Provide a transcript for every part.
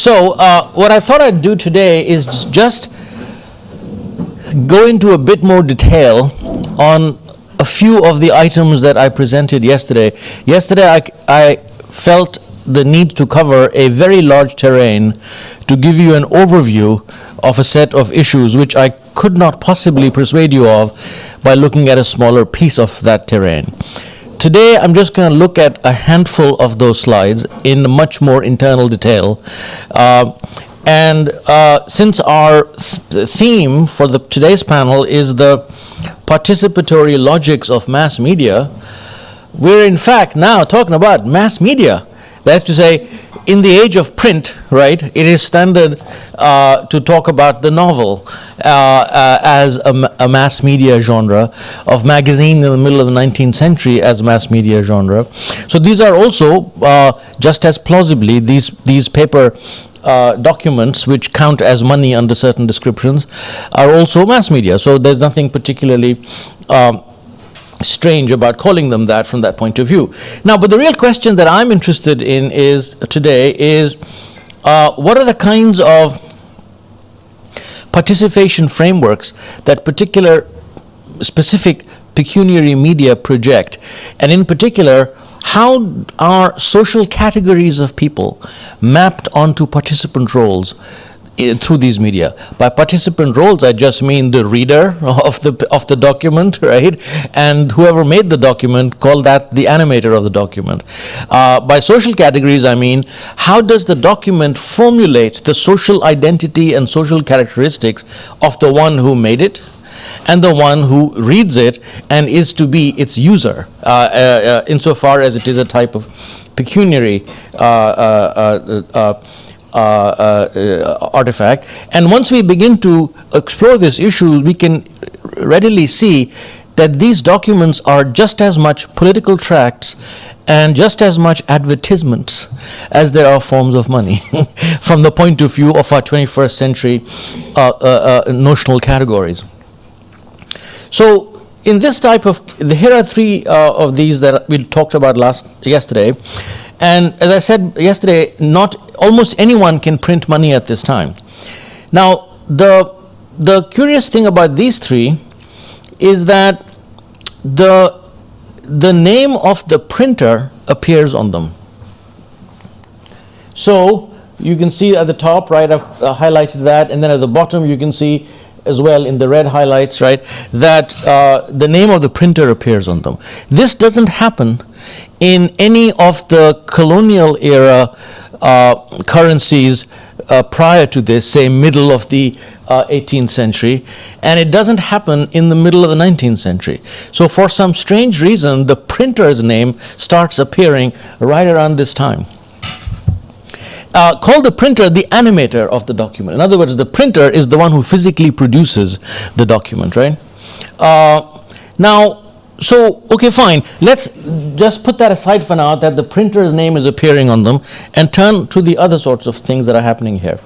So uh, what I thought I'd do today is just go into a bit more detail on a few of the items that I presented yesterday. Yesterday I, I felt the need to cover a very large terrain to give you an overview of a set of issues which I could not possibly persuade you of by looking at a smaller piece of that terrain. Today I'm just going to look at a handful of those slides in much more internal detail. Uh, and uh, since our th theme for the today's panel is the participatory logics of mass media, we're in fact now talking about mass media. That's to say, in the age of print, right, it is standard uh, to talk about the novel uh, uh, as a, a, mass media genre, of magazine in the middle of the 19th century as a mass media genre. So these are also, uh, just as plausibly, these, these paper uh, documents which count as money under certain descriptions are also mass media. So there's nothing particularly um, strange about calling them that from that point of view. Now, but the real question that I'm interested in is today is uh, what are the kinds of participation frameworks that particular specific pecuniary media project and in particular how are social categories of people mapped onto participant roles through these media. By participant roles, I just mean the reader of the of the document, right, and whoever made the document, call that the animator of the document. Uh, by social categories, I mean how does the document formulate the social identity and social characteristics of the one who made it, and the one who reads it and is to be its user, uh, uh, uh insofar as it is a type of pecuniary uh, uh, uh, uh, artifact. And once we begin to explore this issue, we can readily see that these documents are just as much political tracts and just as much advertisements as there are forms of money from the point of view of our 21st century uh, uh, uh, notional categories. So in this type of, here are three uh, of these that we talked about last yesterday. And as I said yesterday, not almost anyone can print money at this time. Now, the, the curious thing about these three is that the, the name of the printer appears on them. So you can see at the top, right, I've uh, highlighted that, and then at the bottom you can see as well in the red highlights, right, that uh, the name of the printer appears on them. This doesn't happen in any of the colonial era uh, currencies uh, prior to this, say middle of the uh, 18th century, and it doesn't happen in the middle of the 19th century. So for some strange reason, the printer's name starts appearing right around this time. Uh, call the printer the animator of the document. In other words, the printer is the one who physically produces the document, right? Uh, now, so, okay, fine. Let's just put that aside for now, that the printer's name is appearing on them, and turn to the other sorts of things that are happening here.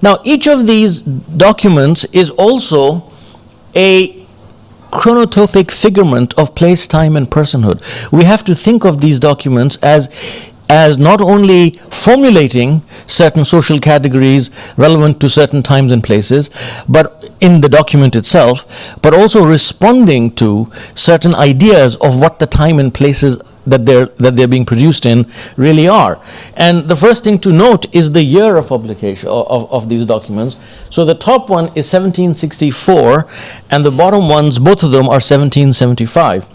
Now, each of these documents is also a chronotopic figurement of place, time, and personhood. We have to think of these documents as as not only formulating certain social categories relevant to certain times and places, but in the document itself, but also responding to certain ideas of what the time and places that they're that they're being produced in really are. And the first thing to note is the year of publication of, of these documents. So the top one is 1764, and the bottom ones, both of them are 1775.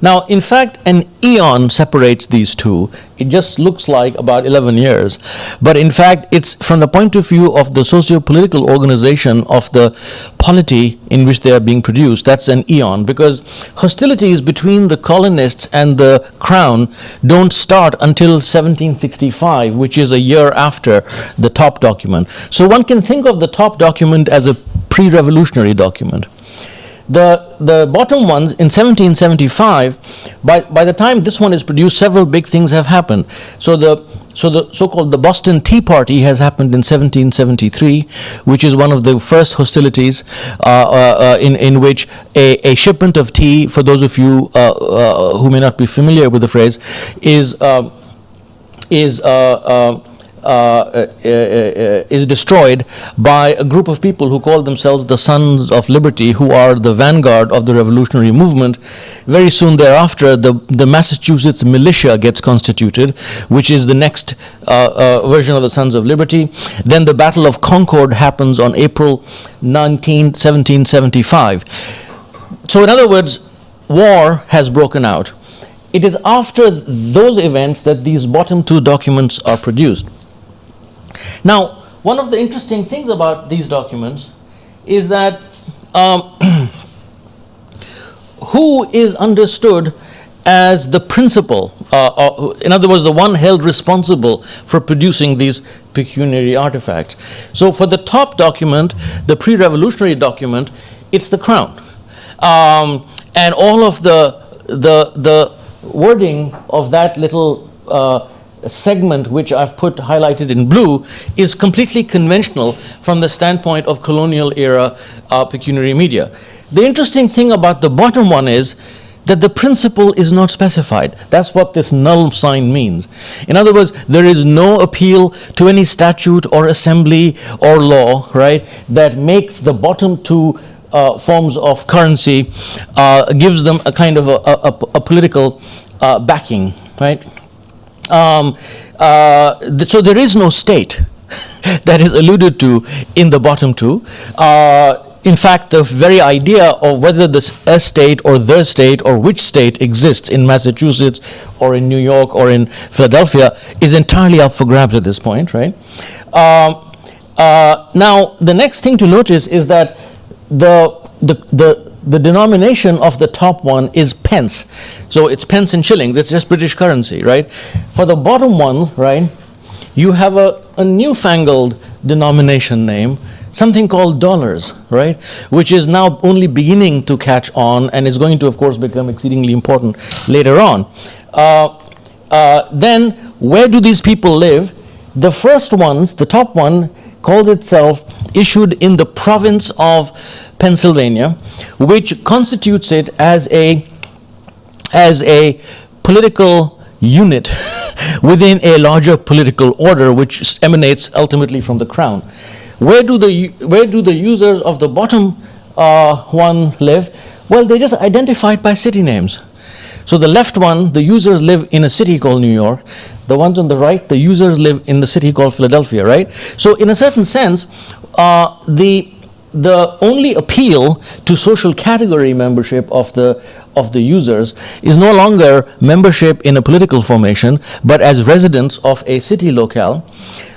Now, in fact, an eon separates these two. It just looks like about 11 years. But in fact, it's from the point of view of the socio-political organization of the polity in which they are being produced, that's an eon. Because hostilities between the colonists and the crown don't start until 1765, which is a year after the top document. So one can think of the top document as a pre-revolutionary document. The, the bottom ones in 1775, by, by the time this one is produced, several big things have happened. So the so the so-called the Boston Tea Party has happened in 1773, which is one of the first hostilities uh, uh, uh, in, in which a, a shipment of tea, for those of you uh, uh, who may not be familiar with the phrase, is, uh, is uh, uh, is destroyed by a group of people who call themselves the Sons of Liberty, who are the vanguard of the revolutionary movement. Very soon thereafter, the, the Massachusetts militia gets constituted, which is the next uh, uh, version of the Sons of Liberty. Then the Battle of Concord happens on April 19, 1775. So, in other words, war has broken out. It is after those events that these bottom two documents are produced. Now, one of the interesting things about these documents is that um, who is understood as the principal, uh, uh, in other words, the one held responsible for producing these pecuniary artifacts. So, for the top document, the pre revolutionary document, it's the crown. Um, and all of the, the, the wording of that little uh, segment which I've put highlighted in blue is completely conventional from the standpoint of colonial era uh, pecuniary media. The interesting thing about the bottom one is that the principle is not specified. That's what this null sign means. In other words, there is no appeal to any statute or assembly or law, right, that makes the bottom two uh, forms of currency, uh, gives them a kind of a, a, a political uh, backing, right? Um, uh, th- so there is no state that is alluded to in the bottom two. Uh, in fact, the very idea of whether this a state or the state or which state exists in Massachusetts or in New York or in Philadelphia is entirely up for grabs at this point, right? Um, uh, now, the next thing to notice is that the, the, the, the denomination of the top one is pence. So it's pence and shillings, it's just British currency, right? For the bottom one, right, you have a, a newfangled denomination name, something called dollars, right, which is now only beginning to catch on and is going to, of course, become exceedingly important later on. Uh, uh, then, where do these people live? The first ones, the top one, called itself issued in the province of Pennsylvania, which constitutes it as a as a political unit within a larger political order which emanates ultimately from the crown. Where do the where do the users of the bottom uh, one live? Well, they just identify it by city names. So the left one, the users live in a city called New York. The ones on the right, the users live in the city called Philadelphia, right? So in a certain sense, uh, the the only appeal to social category membership of the of the users is no longer membership in a political formation, but as residents of a city locale.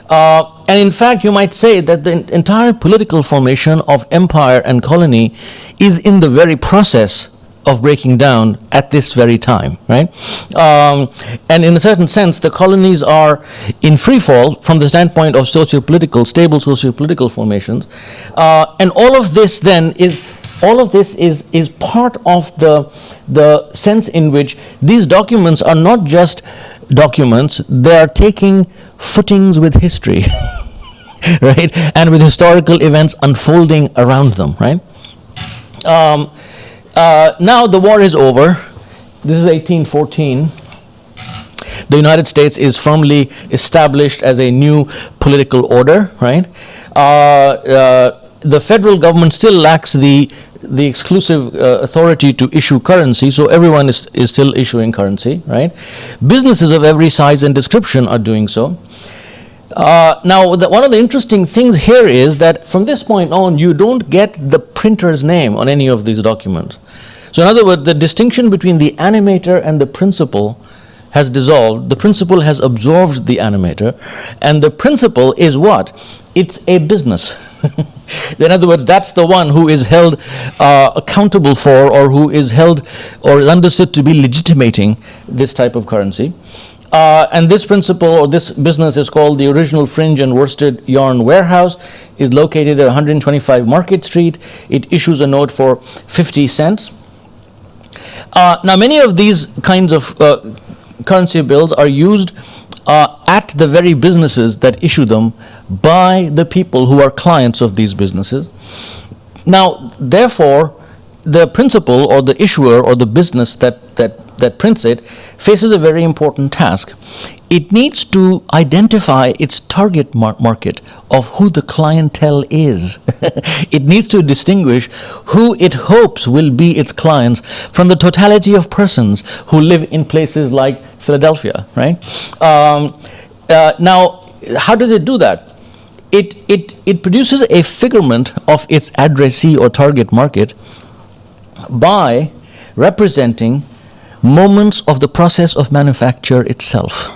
Uh, and in fact, you might say that the entire political formation of empire and colony is in the very process of breaking down at this very time, right? Um, and in a certain sense, the colonies are in free fall from the standpoint of socio-political, stable socio-political formations. Uh, and all of this then is all of this is, is part of the, the sense in which these documents are not just documents, they are taking footings with history, right? And with historical events unfolding around them, right? Um, uh, now the war is over. This is 1814. The United States is firmly established as a new political order, right? Uh, uh, the federal government still lacks the the exclusive uh, authority to issue currency, so everyone is, is still issuing currency, right? Businesses of every size and description are doing so. Uh, now, the, one of the interesting things here is that from this point on, you don't get the printer's name on any of these documents. So, in other words, the distinction between the animator and the principal has dissolved. The principal has absorbed the animator, and the principal is what? It's a business. in other words, that's the one who is held uh, accountable for, or who is held or is understood to be legitimating this type of currency. Uh, and this principal or this business is called the original fringe and worsted yarn warehouse. Is located at 125 market street. It issues a note for 50 cents. Uh, now many of these kinds of uh, currency bills are used uh, at the very businesses that issue them by the people who are clients of these businesses. Now therefore the principal or the issuer or the business that that that prints it faces a very important task. It needs to identify its target mar- market of who the clientele is. it needs to distinguish who it hopes will be its clients from the totality of persons who live in places like Philadelphia, right? Um, uh, now, how does it do that? It, it, it produces a figurement of its addressee or target market by representing moments of the process of manufacture itself.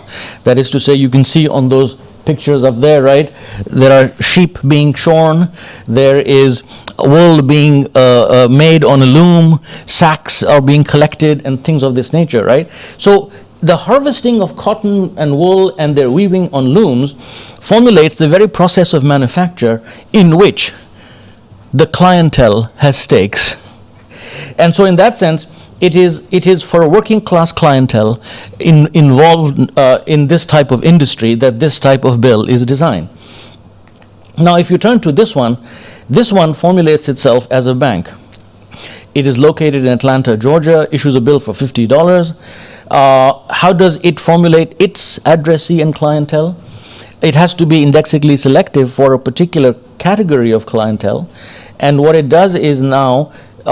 That is to say, you can see on those pictures up there, right? There are sheep being shorn, there is wool being uh, uh, made on a loom, sacks are being collected, and things of this nature, right? So the harvesting of cotton and wool and their weaving on looms formulates the very process of manufacture in which the clientele has stakes. And so, in that sense, it is, it is for a working class clientele in, involved uh, in this type of industry that this type of bill is designed. Now, if you turn to this one, this one formulates itself as a bank. It is located in Atlanta, Georgia, issues a bill for $50. Uh, how does it formulate its addressee and clientele? It has to be indexically selective for a particular category of clientele. And what it does is now Uh,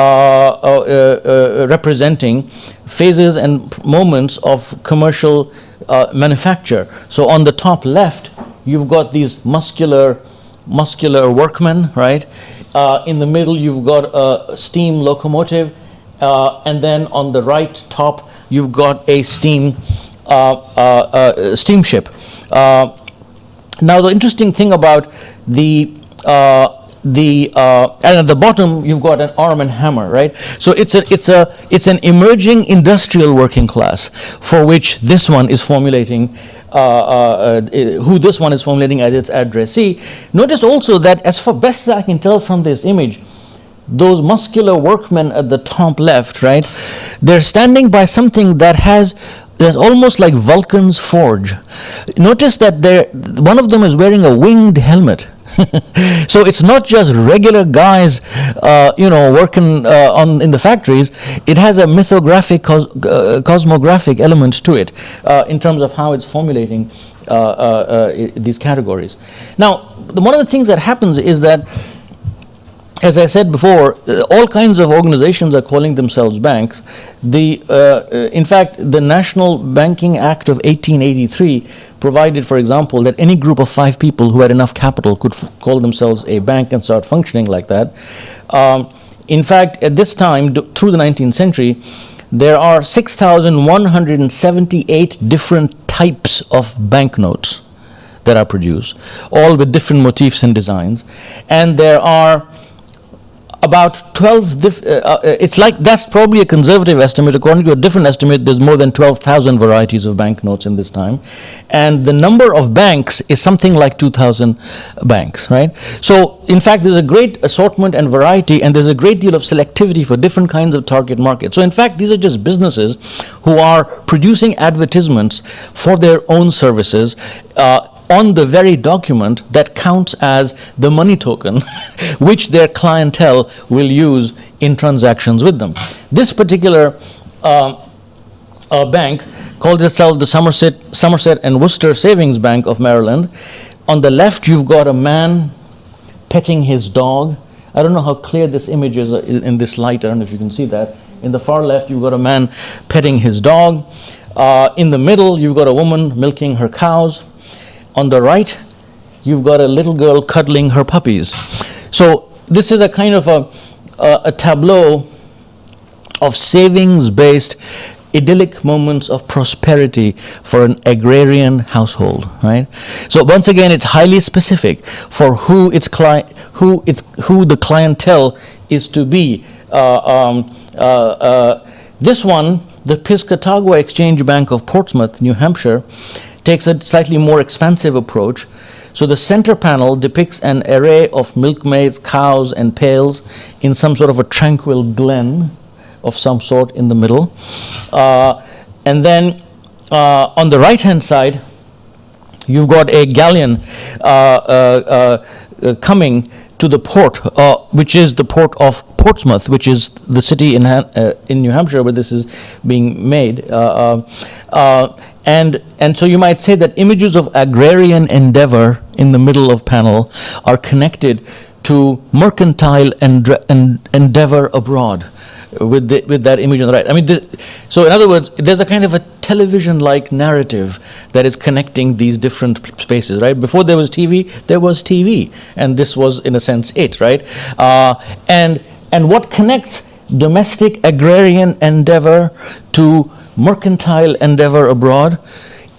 uh, uh, representing phases and moments of commercial uh, manufacture. So on the top left, you've got these muscular, muscular workmen, right? Uh, in the middle, you've got a steam locomotive, and then on the right top, you've got a steam steamship. now, the interesting thing about the the uh, and at the bottom you've got an arm and hammer right? So it's a it's a it's an emerging industrial working class for which this one is formulating uh, uh, uh who this one is formulating as its addressee. Notice also that as far best as i can tell from this image those muscular workmen at the top left right they're standing by something that has there's almost like Vulcan's forge. Notice that there, one of them is wearing a winged helmet so it's not just regular guys, uh, you know, working uh, on in the factories. It has a mythographic, cos uh, cosmographic element to it uh, in terms of how it's formulating uh, uh, these categories. Now, one of the things that happens is that as I said before, uh, all kinds of organizations are calling themselves banks. The, uh, uh in fact, the National Banking Act of 1883 provided, for example, that any group of five people who had enough capital could call themselves a bank and start functioning like that. Um, in fact, at this time, through the 19th century, there are 6,178 different types of banknotes that are produced, all with different motifs and designs. And there are about 12 uh, uh, it's like that's probably a conservative estimate. According to a different estimate there's more than 12,000 varieties of banknotes in this time. And the number of banks is something like 2000 banks right? So in fact there's a great assortment and variety and there's a great deal of selectivity for different kinds of target markets. So in fact these are just businesses who are producing advertisements for their own services uh, on the very document that counts as the money token which their clientele will use in transactions with them. This particular uh, uh, bank called itself the Somerset, Somerset and Worcester Savings Bank of Maryland. On the left, you've got a man petting his dog. I don't know how clear this image is uh, in this light. I don't know if you can see that. In the far left, you've got a man petting his dog. Uh, in the middle, you've got a woman milking her cows. On the right, you've got a little girl cuddling her puppies. So this is a kind of a, a, a tableau of savings-based idyllic moments of prosperity for an agrarian household, right? So once again, it's highly specific for who its client, who its who the clientele is to be. Uh, um, uh, uh, this one, the Piscataqua Exchange Bank of Portsmouth, New Hampshire, takes a slightly more expansive approach. So the center panel depicts an array of milkmaids, cows, and pails in some sort of a tranquil glen of some sort in the middle. Uh, and then uh, on the right hand side, you've got a galleon uh, uh, uh coming to the port, uh, which is the port of Portsmouth, which is the city in, in New Hampshire where this is being made. And, and so you might say that images of agrarian endeavor in the middle of panel are connected to mercantile en- endeavor abroad with, the, with that image on the right. I mean, the, so in other words, there's a kind of a television-like narrative that is connecting these different spaces, right? Before there was TV, there was TV, and this was, in a sense, it, right? Uh, and and what connects domestic agrarian endeavor to mercantile endeavor abroad?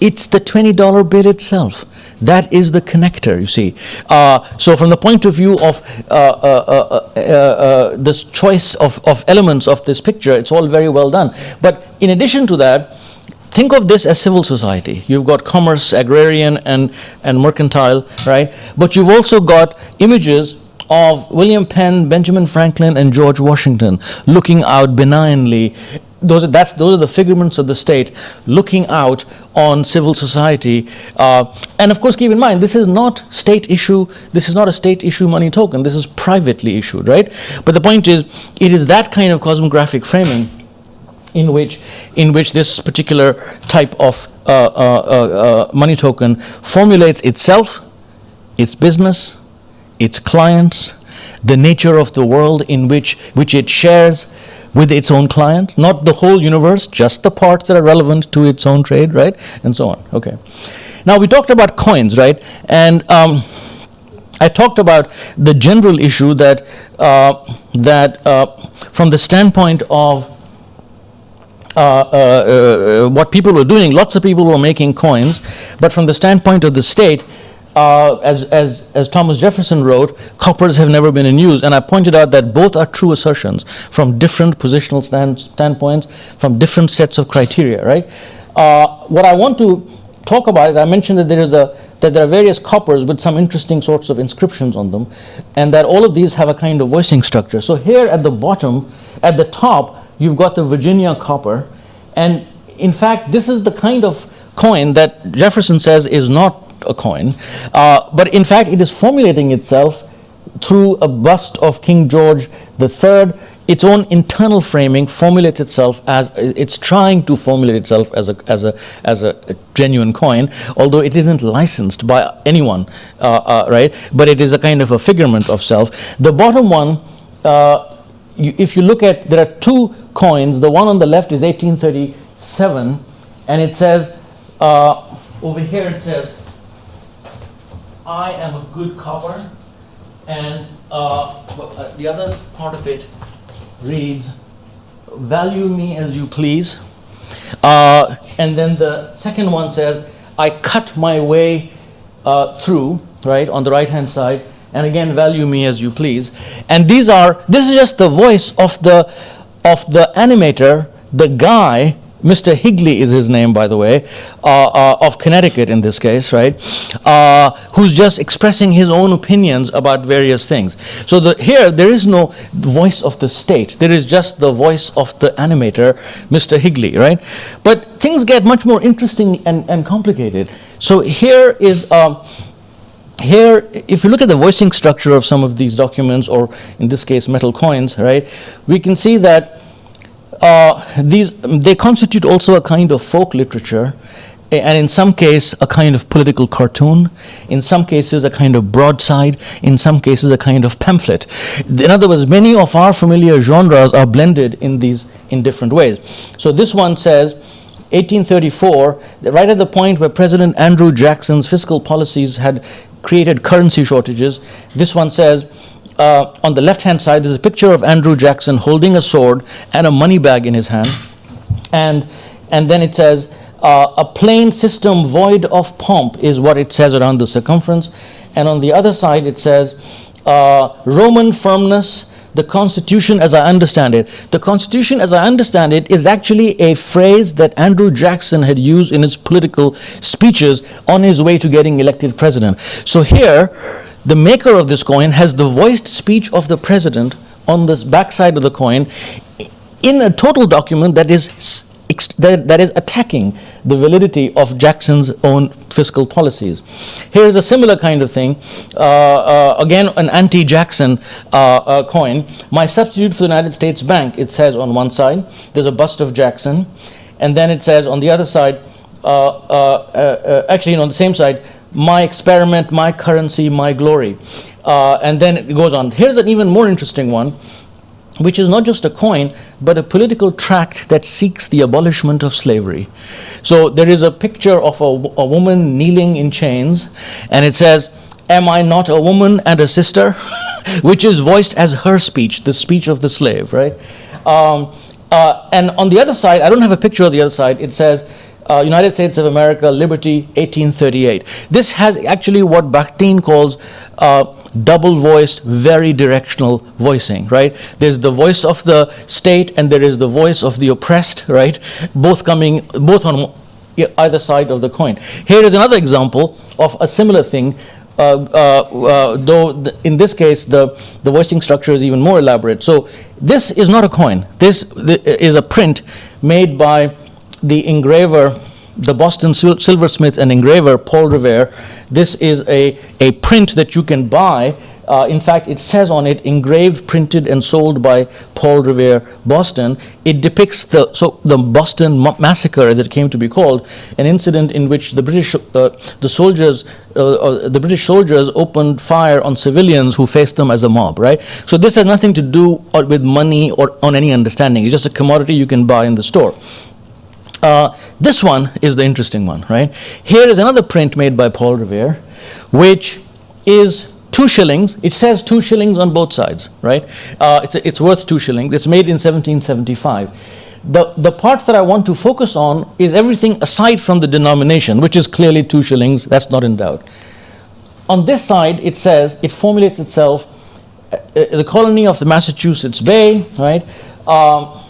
It's the $20 bill itself. That is the connector, you see. Uh, so, from the point of view of uh, uh, uh, uh, uh, this choice of, of elements of this picture, it's all very well done. But in addition to that, think of this as civil society. You've got commerce, agrarian, and, and mercantile, right? But you've also got images of William Penn, Benjamin Franklin, and George Washington looking out benignly. Those are, that's, those are the figurements of the state looking out on civil society. Uh, and of course, keep in mind, this is not state issue, this is not a state issue money token, this is privately issued, right? But the point is, it is that kind of cosmographic framing in which in which this particular type of uh, uh, uh, uh, money token formulates itself, its business, its clients, the nature of the world in which which it shares with its own clients, not the whole universe, just the parts that are relevant to its own trade, right, and so on. Okay. Now we talked about coins, right, and. Um, I talked about the general issue that uh, that uh, from the standpoint of uh, uh, uh, what people were doing, lots of people were making coins, but from the standpoint of the state, uh, as, as, as Thomas Jefferson wrote, coppers have never been in use. And I pointed out that both are true assertions from different positional stand, standpoints, from different sets of criteria, right? Uh, what I want to talk about is I mentioned that there is a that there are various coppers with some interesting sorts of inscriptions on them, and that all of these have a kind of voicing structure. So here at the bottom, at the top, you've got the Virginia copper, and in fact, this is the kind of coin that Jefferson says is not a coin, uh, but in fact, it is formulating itself through a bust of King George III. Its own internal framing formulates itself as it's trying to formulate itself as a as a as a, a genuine coin, although it isn't licensed by anyone, uh, uh, right? But it is a kind of a figurement of self. The bottom one. Uh, you, if you look at, there are two coins. The one on the left is 1837, and it says, uh, over here it says, I am a good copper, and uh, uh, the other part of it reads, value me as you please. Uh, and then the second one says, I cut my way uh, through, right, on the right hand side, and again, value me as you please. And these are, this is just the voice of the, of the animator, the guy, Mr. Higley is his name, by the way, uh, uh, of Connecticut in this case, right? Uh, who's just expressing his own opinions about various things. So the, here, there is no voice of the state. There is just the voice of the animator, Mr. Higley, right? But things get much more interesting and, and complicated. So here is. Um, here, if you look at the voicing structure of some of these documents, or in this case, metal coins, right, we can see that uh, these they constitute also a kind of folk literature, and in some case, a kind of political cartoon. In some cases, a kind of broadside. In some cases, a kind of pamphlet. In other words, many of our familiar genres are blended in these in different ways. So this one says. 1834, right at the point where President Andrew Jackson's fiscal policies had created currency shortages. This one says, uh, on the left hand side, there's a picture of Andrew Jackson holding a sword and a money bag in his hand. And, and then it says, uh, a plain system void of pomp is what it says around the circumference. And on the other side, it says, uh, Roman firmness, the Constitution as I understand it. The Constitution as I understand it is actually a phrase that Andrew Jackson had used in his political speeches on his way to getting elected president. So here, the maker of this coin has the voiced speech of the president on the backside of the coin in a total document that is that, that is attacking the validity of Jackson's own fiscal policies. Here's a similar kind of thing. Uh, uh, again, an anti-Jackson uh, uh, coin. My substitute for the United States Bank, it says on one side, there's a bust of Jackson. And then it says on the other side, uh, actually, on the same side, my experiment, my currency, my glory. and then it goes on. Here's an even more interesting one which is not just a coin, but a political tract that seeks the abolishment of slavery. So there is a picture of a, a, woman kneeling in chains, and it says, Am I not a woman and a sister? which is voiced as her speech, the speech of the slave, right? Um, uh, and on the other side, I don't have a picture of the other side, it says, uh, United States of America, Liberty, 1838. This has actually what Bakhtin calls uh, double-voiced, vari-directional voicing, right? There's the voice of the state and there is the voice of the oppressed, right? Both coming, both on either side of the coin. Here is another example of a similar thing, uh, uh, uh, though in this case the, the voicing structure is even more elaborate. So this is not a coin. This is a print made by the engraver the Boston silversmith and engraver Paul Revere. This is a, a print that you can buy. Uh, in fact, it says on it, engraved, printed, and sold by Paul Revere, Boston. It depicts the, so the Boston massacre, as it came to be called, an incident in which the British, uh, the soldiers, uh, uh the British soldiers opened fire on civilians who faced them as a mob, right? So this has nothing to do with money or on any understanding. It's just a commodity you can buy in the store. Uh, this one is the interesting one, right? Here is another print made by Paul Revere, which is two shillings. It says two shillings on both sides, right? Uh, it's, it's worth two shillings. It's made in 1775. The, the parts that I want to focus on is everything aside from the denomination, which is clearly two shillings. That's not in doubt. On this side, it says, it formulates itself, uh, uh the colony of the Massachusetts Bay, right? Um,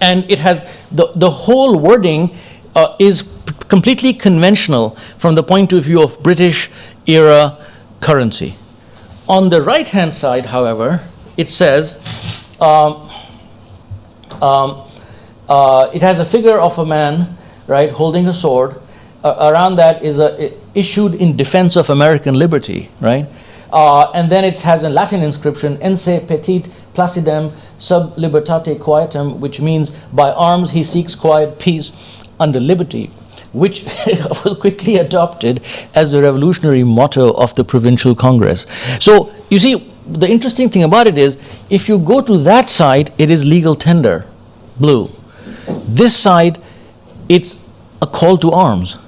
and it has the, the whole wording uh, is completely conventional from the point of view of British era currency. On the right hand side, however, it says um, um, uh, it has a figure of a man, right, holding a sword. Uh, around that is a, issued in defense of American liberty, right? Uh, and then it has a Latin inscription, Ense petit placidam sub libertate quietem, which means by arms he seeks quiet peace under liberty, which was quickly adopted as the revolutionary motto of the provincial congress. So you see, the interesting thing about it is, if you go to that side, it is legal tender, blue. This side, it's a call to arms.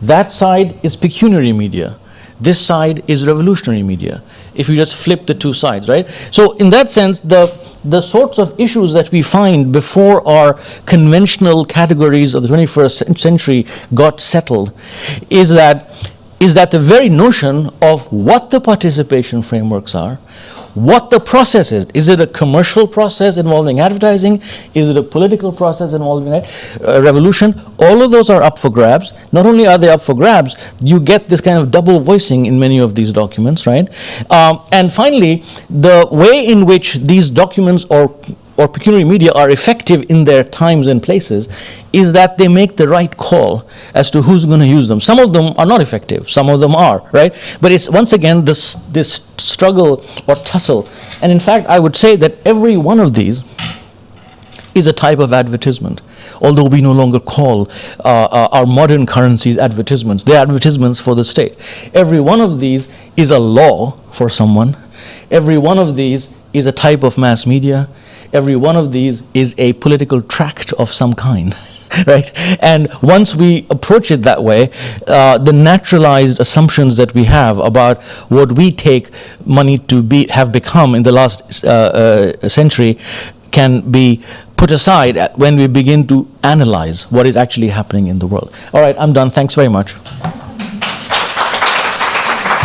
That side is pecuniary media. This side is revolutionary media, if you just flip the two sides, right? So in that sense, the, the sorts of issues that we find before our conventional categories of the 21st century got settled is that, is that the very notion of what the participation frameworks are, what the process is. Is it a commercial process involving advertising? Is it a political process involving a revolution? All of those are up for grabs. Not only are they up for grabs, you get this kind of double voicing in many of these documents, right? Um, and finally, the way in which these documents or or pecuniary media are effective in their times and places is that they make the right call as to who's going to use them. Some of them are not effective, some of them are, right? But it's once again this, this struggle or tussle. And in fact, I would say that every one of these is a type of advertisement although we no longer call uh, uh, our modern currencies advertisements. They're advertisements for the state. Every one of these is a law for someone. Every one of these is a type of mass media every one of these is a political tract of some kind. right? And once we approach it that way, uh, the naturalized assumptions that we have about what we take money to be have become in the last uh, uh, century can be put aside when we begin to analyze what is actually happening in the world. All right, I'm done. Thanks very much.